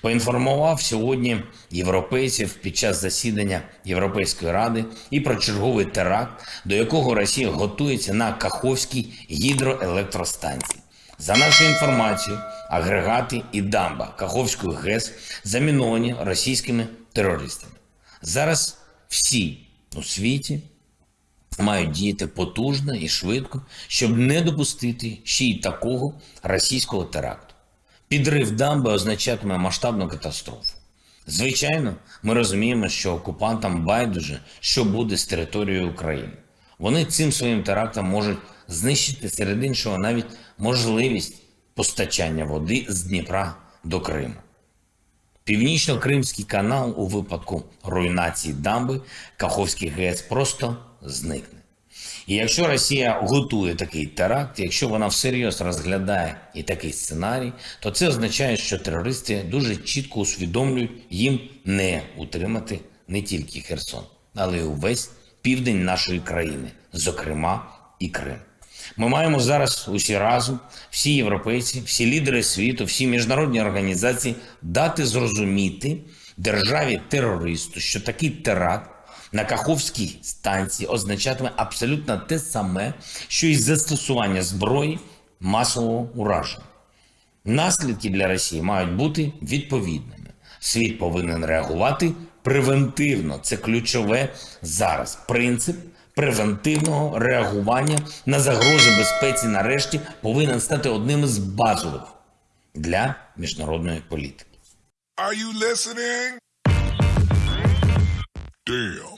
Поінформував сьогодні європейців під час засідання Європейської ради і про черговий теракт, до якого Росія готується на Каховській гідроелектростанції. За нашою інформацією, агрегати і дамба Каховської ГЕС заміновані російськими терористами. Зараз всі у світі мають діяти потужно і швидко, щоб не допустити ще й такого російського теракту. Підрив дамби означатиме масштабну катастрофу. Звичайно, ми розуміємо, що окупантам байдуже, що буде з територією України. Вони цим своїм терактом можуть знищити серед іншого навіть можливість постачання води з Дніпра до Криму. Північно-Кримський канал у випадку руйнації дамби Каховський ГЕС просто зникне. І якщо Росія готує такий теракт, якщо вона всерйоз розглядає і такий сценарій, то це означає, що терористи дуже чітко усвідомлюють їм не утримати не тільки Херсон, але й увесь південь нашої країни, зокрема і Крим. Ми маємо зараз усі разом, всі європейці, всі лідери світу, всі міжнародні організації дати зрозуміти державі терористу, що такий теракт на Каховській станції означатиме абсолютно те саме, що і застосування зброї масового ураження. Наслідки для Росії мають бути відповідними. Світ повинен реагувати превентивно. Це ключове зараз. Принцип превентивного реагування на загрози безпеці нарешті повинен стати одним із базових для міжнародної політики. Are you listening? Damn.